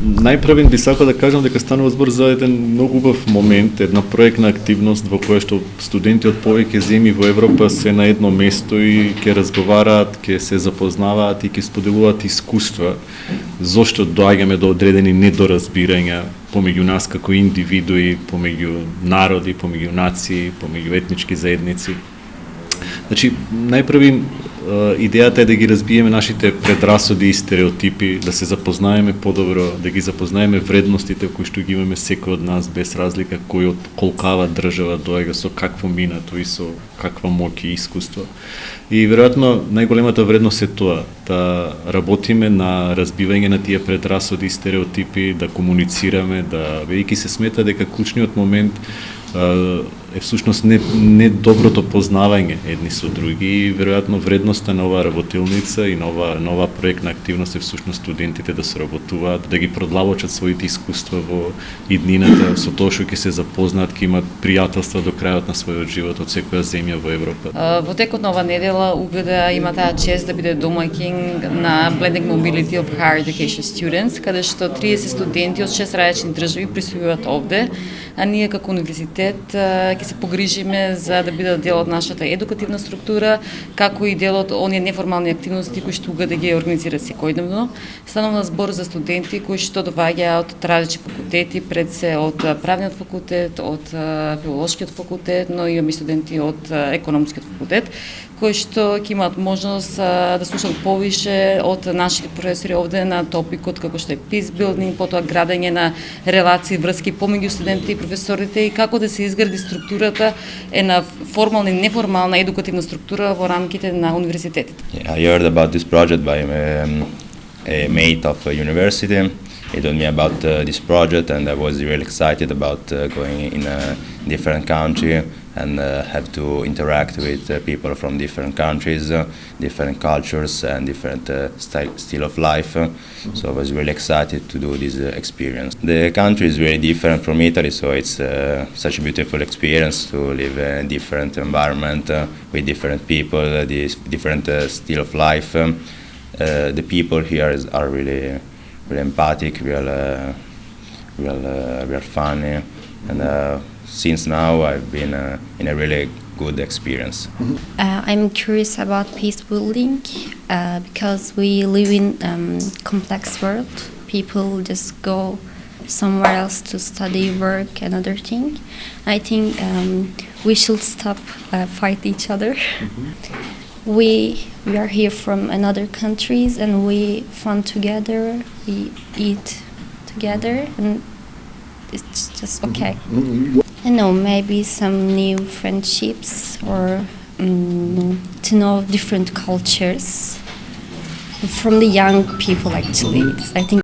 најпрвен би сакал да кажам дека станува збор за еден многу убав момент, една проектна активност во која што студенти од повеќе земји во Европа се на едно место и ќе разговараат, ќе се запознаваат и ќе споделуваат искуства зошто доаѓаме до одредени недоразбирања помеѓу нас како индивидуи, помеѓу народи, помеѓу нации, помеѓу етнички заедници. Значи, најпрви идејата е да ги разбиеме нашите предрасуди и стереотипи, да се запознаеме подобро, да ги запознаеме вредностите кои што ги имаме секој од нас без разлика кој од колкава држава доега со какво минато и со каква моќ и искуство. И веројатно најголемата вредност е тоа да работиме на разбивање на тие предрасуди и стереотипи, да комуницираме, да бидејќи се смета дека клучниот момент е всушност не, не доброто познавање едни со други и веројатно вредноста на оваа работилница и нова нова проектна активност е всушност студентите да сработуваат, да ги продлабочат своите искуства во иднината, со тоа што ќе се запознаат, ќе имат пријателства до крајот на својот живот од секоја земја во Европа. Во текот на ова недела УГД има таа чест да биде домаќин на Blending Mobility of Higher Education Students, каде што 30 студенти од 6 различни држави присујуваат овде, а ние како универзитет ќе се погрижиме за да бидат дел од нашата едукативна структура, како и дел од оние неформални активности кои што да ги организира секојдневно. Станува збор за студенти кои што доаѓаат од различни факултети, пред се од правниот факултет, од филолошкиот факултет, но и студенти од економскиот факултет, кои што ќе имаат можност да слушаат повише од нашите професори овде на топикот како што е peace building, потоа градење на релации, врски помеѓу студентите и професорите и како да се изгради структурата е на формална и неформална едукативна структура во рамките на универзитетите. Yeah, I heard about this project by um, a mate of a university. He told me about uh, this project and I was really excited about uh, going in a different country and uh, have to interact with uh, people from different countries, uh, different cultures, and different uh, style, style of life. So I was really excited to do this experience. The country is very different from Italy, so it's such a beautiful experience to live in a different environment with different people, this different style of life. The people here is, are really, really empathic, real, real, real funny, and since now I've been uh, in a really good experience. Uh, I'm curious about peace building uh, because we live in um, complex world. People just go somewhere else to study, work, and other thing. I think um, we should stop uh, fight each other. Mm -hmm. We we are here from another countries and we fun together. We eat together and it's just okay. I know, maybe some new friendships or um, to know different cultures from the young people actually. I think